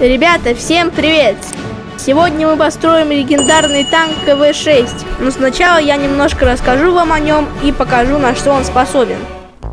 Ребята, всем привет! Сегодня мы построим легендарный танк КВ-6, но сначала я немножко расскажу вам о нем и покажу, на что он способен.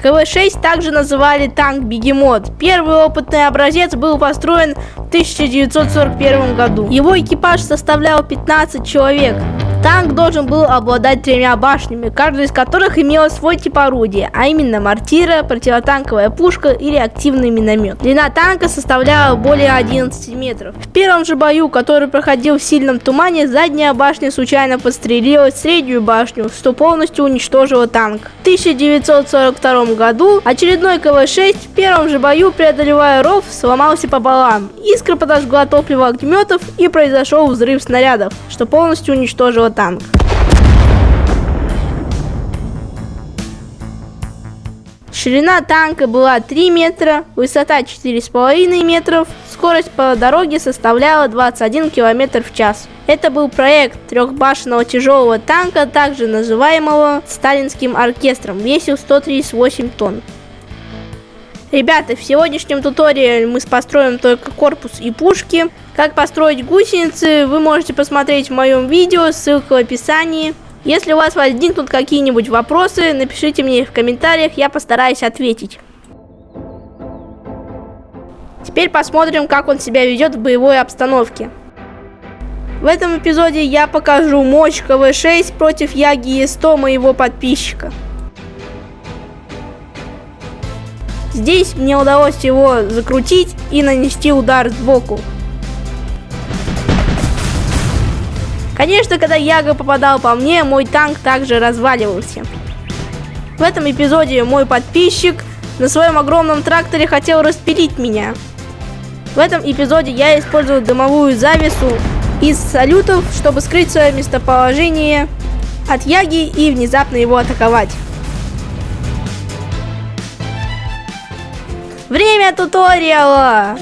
КВ-6 также называли танк Бегемот. Первый опытный образец был построен в 1941 году. Его экипаж составлял 15 человек. Танк должен был обладать тремя башнями, каждая из которых имела свой тип орудия, а именно мортира, противотанковая пушка и реактивный миномет. Длина танка составляла более 11 метров. В первом же бою, который проходил в сильном тумане, задняя башня случайно подстрелила среднюю башню, что полностью уничтожило танк. В 1942 году очередной КВ-6 в первом же бою, преодолевая ров, сломался пополам. Искра подожгла топливо огнеметов и произошел взрыв снарядов, что полностью уничтожило танк. Ширина танка была 3 метра, высота 4,5 метров, скорость по дороге составляла 21 км в час. Это был проект трехбашенного тяжелого танка, также называемого сталинским оркестром, весил 138 тонн. Ребята, в сегодняшнем туториале мы построим только корпус и пушки. Как построить гусеницы, вы можете посмотреть в моем видео, ссылка в описании. Если у вас возникнут какие-нибудь вопросы, напишите мне в комментариях, я постараюсь ответить. Теперь посмотрим, как он себя ведет в боевой обстановке. В этом эпизоде я покажу мощь КВ-6 против Яги Е100 моего подписчика. Здесь мне удалось его закрутить и нанести удар сбоку. Конечно, когда Яга попадал по мне, мой танк также разваливался. В этом эпизоде мой подписчик на своем огромном тракторе хотел распилить меня. В этом эпизоде я использовал дымовую завесу из салютов, чтобы скрыть свое местоположение от Яги и внезапно его атаковать. Время туториала!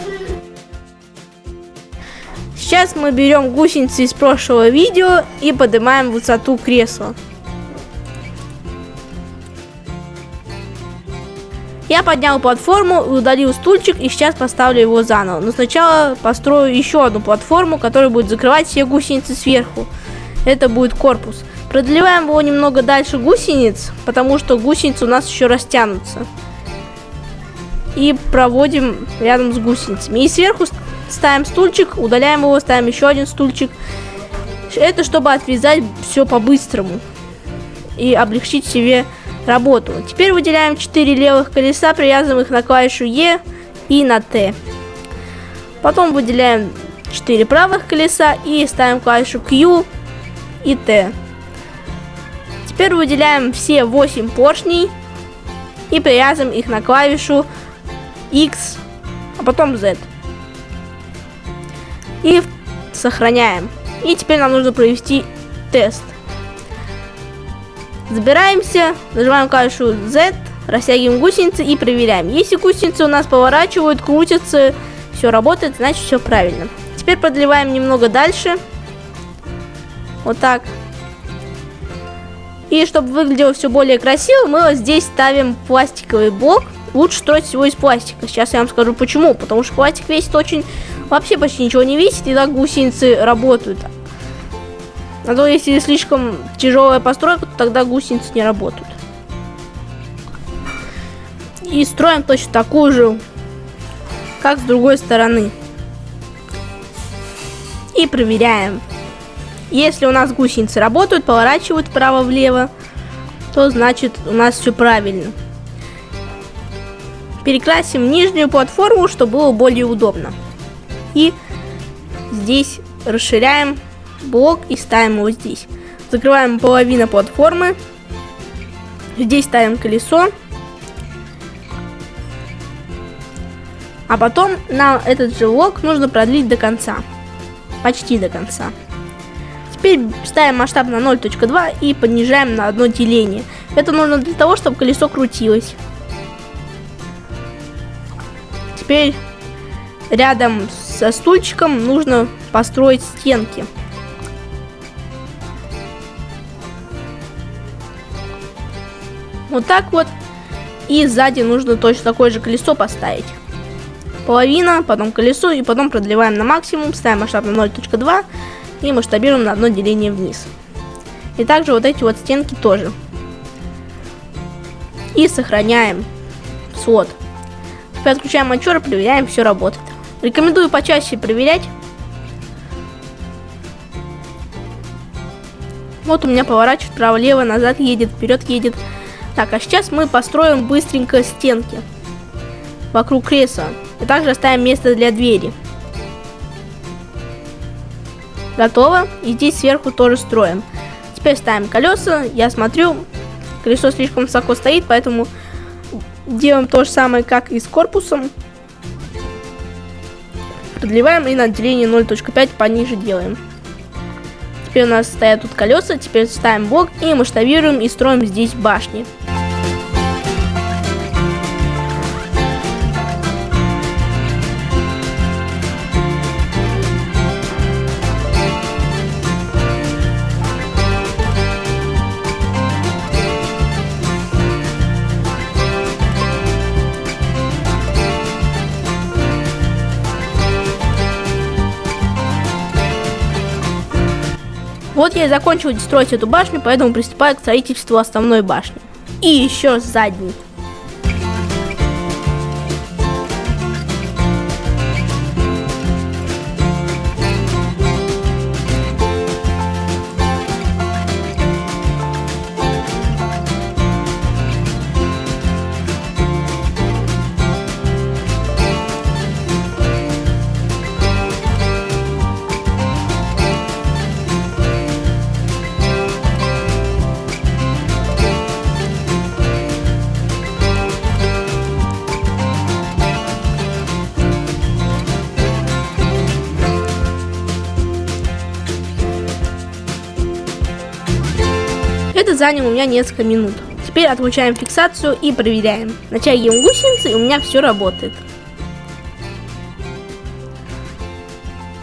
Сейчас мы берем гусеницы из прошлого видео и поднимаем высоту кресла. Я поднял платформу, удалил стульчик и сейчас поставлю его заново. Но сначала построю еще одну платформу, которая будет закрывать все гусеницы сверху. Это будет корпус. Продлеваем его немного дальше гусениц, потому что гусеницы у нас еще растянутся. И проводим рядом с гусеницами. И сверху ставим стульчик, удаляем его, ставим еще один стульчик. Это чтобы отвязать все по-быстрому и облегчить себе работу. Теперь выделяем 4 левых колеса, привязываем их на клавишу E и на T. Потом выделяем 4 правых колеса и ставим клавишу Q и T. Теперь выделяем все 8 поршней и привязываем их на клавишу X, а потом Z и сохраняем. И теперь нам нужно провести тест. Забираемся, нажимаем клавишу Z, растягиваем гусеницы и проверяем. Если гусеницы у нас поворачивают, крутятся, все работает, значит все правильно. Теперь продлеваем немного дальше. Вот так. И чтобы выглядело все более красиво, мы вот здесь ставим пластиковый блок. Лучше строить всего из пластика. Сейчас я вам скажу почему. Потому что пластик весит очень вообще почти ничего не весит, и так гусеницы работают. А то если слишком тяжелая постройка, то тогда гусеницы не работают. И строим точно такую же, как с другой стороны. И проверяем. Если у нас гусеницы работают, поворачивают вправо-влево, то значит у нас все правильно. Перекрасим нижнюю платформу, чтобы было более удобно. И здесь расширяем блок и ставим его здесь. Закрываем половину платформы. Здесь ставим колесо. А потом нам этот же блок нужно продлить до конца. Почти до конца. Теперь ставим масштаб на 0.2 и понижаем на одно деление. Это нужно для того, чтобы колесо крутилось. Теперь рядом со стульчиком нужно построить стенки. Вот так вот. И сзади нужно точно такое же колесо поставить. половина, потом колесо и потом продлеваем на максимум, ставим масштаб на 0.2 и масштабируем на одно деление вниз. И также вот эти вот стенки тоже. И сохраняем слот. Теперь отключаем матчер, проверяем, все работает. Рекомендую почаще проверять. Вот у меня поворачивает вправо-лево, назад едет, вперед едет. Так, а сейчас мы построим быстренько стенки вокруг кресла. И также оставим место для двери. Готово. И здесь сверху тоже строим. Теперь ставим колеса. Я смотрю, колесо слишком высоко стоит, поэтому делаем то же самое, как и с корпусом. Продлеваем и на отделение 0.5 пониже делаем. Теперь у нас стоят тут колеса, теперь ставим блок и масштабируем и строим здесь башни. Вот я и закончил строить эту башню, поэтому приступаю к строительству основной башни. И еще задней. Это заняло у меня несколько минут. Теперь отключаем фиксацию и проверяем. Натягиваем гусеницы, и у меня все работает.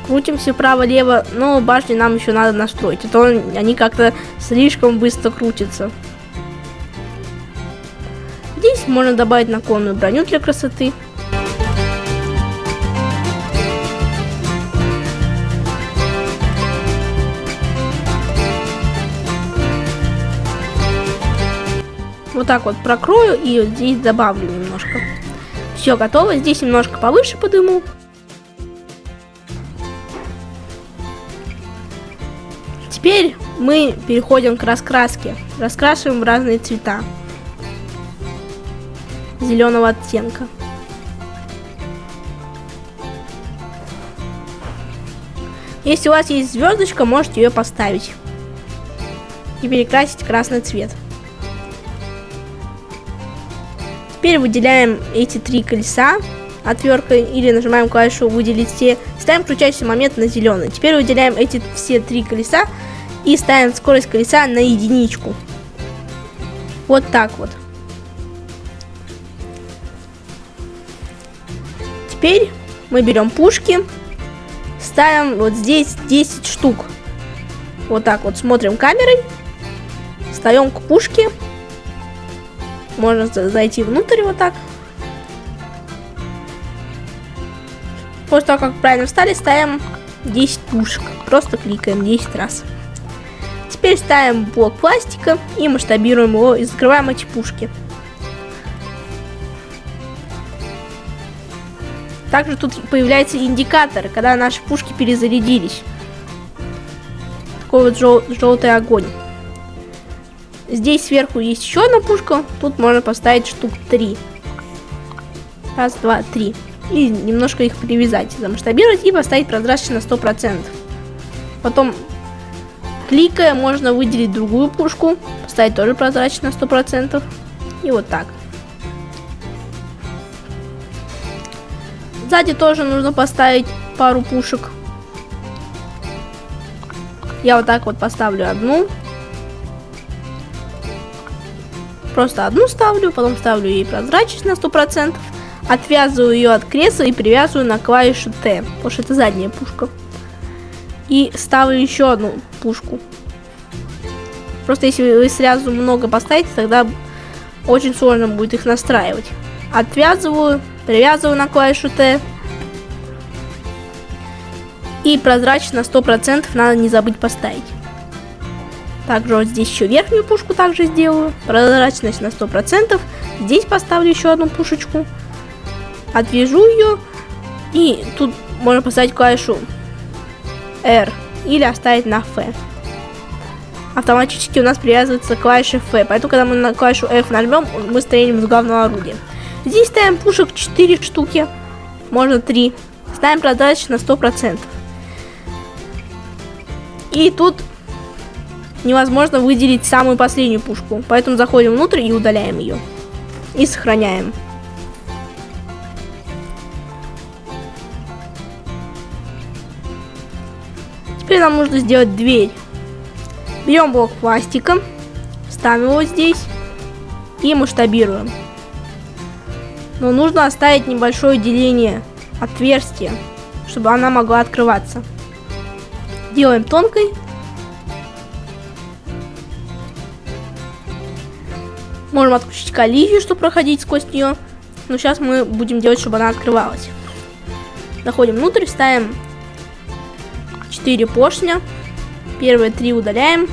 Крутимся вправо-лево, но башни нам еще надо настроить, а то они как-то слишком быстро крутятся. Здесь можно добавить наклонную броню для красоты. Вот так вот прокрою и вот здесь добавлю немножко. Все готово. Здесь немножко повыше подыму. Теперь мы переходим к раскраске. Раскрашиваем в разные цвета. Зеленого оттенка. Если у вас есть звездочка, можете ее поставить и перекрасить красный цвет. Теперь выделяем эти три колеса отверткой или нажимаем клавишу выделить все. Ставим крутящий момент на зеленый. Теперь выделяем эти все три колеса и ставим скорость колеса на единичку. Вот так вот. Теперь мы берем пушки, ставим вот здесь 10 штук. Вот так вот смотрим камерой, встаем к пушке можно зайти внутрь вот так. После того, как правильно встали, ставим 10 пушек. Просто кликаем 10 раз. Теперь ставим блок пластика и масштабируем его и закрываем эти пушки. Также тут появляется индикатор, когда наши пушки перезарядились. Такой вот жел желтый огонь. Здесь сверху есть еще одна пушка. Тут можно поставить штук 3. Раз, два, три. И немножко их привязать, замасштабировать и поставить прозрачно на 100%. Потом, кликая, можно выделить другую пушку. Поставить тоже прозрачно на 100%. И вот так. Сзади тоже нужно поставить пару пушек. Я вот так вот поставлю одну. Просто одну ставлю, потом ставлю ей прозрачность на 100%, отвязываю ее от кресла и привязываю на клавишу Т, потому что это задняя пушка. И ставлю еще одну пушку. Просто если вы сразу много поставите, тогда очень сложно будет их настраивать. Отвязываю, привязываю на клавишу Т. И прозрачно на 100% надо не забыть поставить. Также вот здесь еще верхнюю пушку также сделаю. Прозрачность на 100%. Здесь поставлю еще одну пушечку. Отвяжу ее. И тут можно поставить клавишу R. Или оставить на F. Автоматически у нас привязывается клавиша F. Поэтому, когда мы на клавишу F нажмем, мы стрелим с главного орудия. Здесь ставим пушек 4 штуки. Можно 3. Ставим прозрачность на 100%. И тут невозможно выделить самую последнюю пушку. Поэтому заходим внутрь и удаляем ее. И сохраняем. Теперь нам нужно сделать дверь. Берем блок пластика, ставим его здесь и масштабируем. Но нужно оставить небольшое деление, отверстие, чтобы она могла открываться. Делаем тонкой Можем отключить коллизию, чтобы проходить сквозь нее. Но сейчас мы будем делать, чтобы она открывалась. Заходим внутрь, ставим 4 поршня. Первые три удаляем.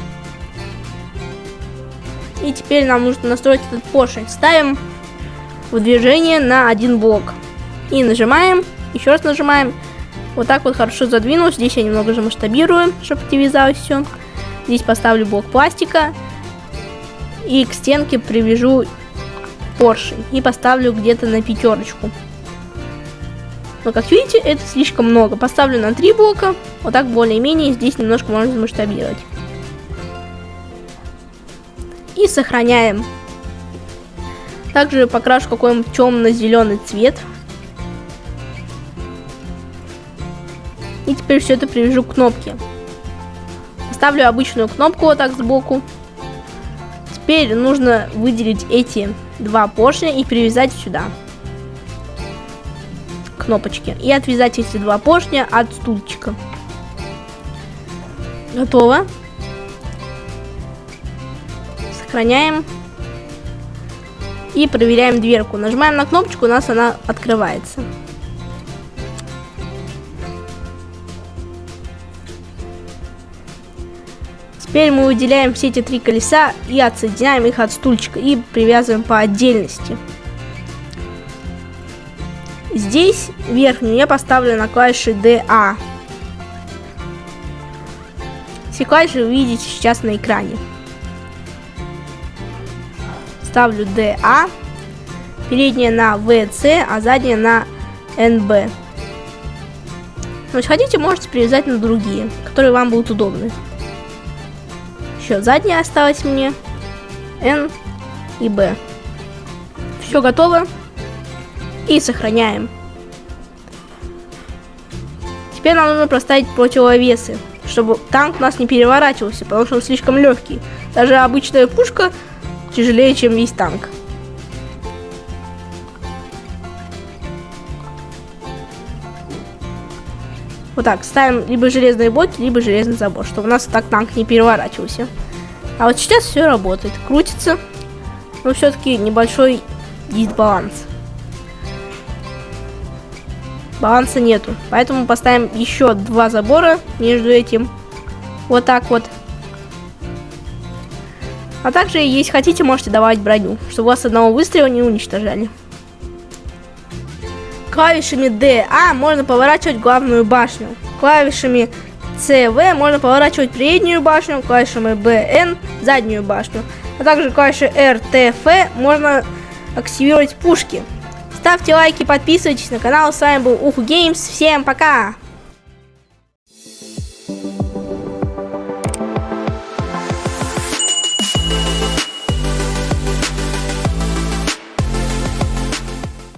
И теперь нам нужно настроить этот поршень. Ставим в движение на один блок. И нажимаем, еще раз нажимаем. Вот так вот хорошо задвинулось. Здесь я немного же масштабирую, чтобы привязалось все. Здесь поставлю блок пластика и к стенке привяжу поршень и поставлю где-то на пятерочку. Но как видите, это слишком много. Поставлю на три блока. Вот так более-менее здесь немножко можно масштабировать. И сохраняем. Также покрашу какой-нибудь темно-зеленый цвет. И теперь все это привяжу к кнопке. Ставлю обычную кнопку вот так сбоку. Теперь нужно выделить эти два поршня и привязать сюда кнопочки. И отвязать эти два поршня от стульчика. Готово. Сохраняем. И проверяем дверку. Нажимаем на кнопочку, у нас она открывается. Теперь мы выделяем все эти три колеса и отсоединяем их от стульчика и привязываем по отдельности. Здесь верхнюю я поставлю на клавиши DA. Все клавиши вы видите сейчас на экране. Ставлю DA, передняя на VC, а задняя на NB. Но если хотите, можете привязать на другие, которые вам будут удобны еще задняя осталась мне. N и B. Все готово. И сохраняем. Теперь нам нужно проставить противовесы, чтобы танк у нас не переворачивался, потому что он слишком легкий. Даже обычная пушка тяжелее, чем весь танк. Вот так, ставим либо железные блоки, либо железный забор, чтобы у нас так танк не переворачивался. А вот сейчас все работает, крутится, но все-таки небольшой дисбаланс. Баланса нету, поэтому поставим еще два забора между этим. Вот так вот. А также, если хотите, можете давать броню, чтобы вас одного выстрела не уничтожали клавишами D, A можно поворачивать главную башню. Клавишами C, V можно поворачивать переднюю башню, клавишами B, N заднюю башню. А также клавишей R, T, F можно активировать пушки. Ставьте лайки, подписывайтесь на канал. С вами был Уху Геймс. Всем пока!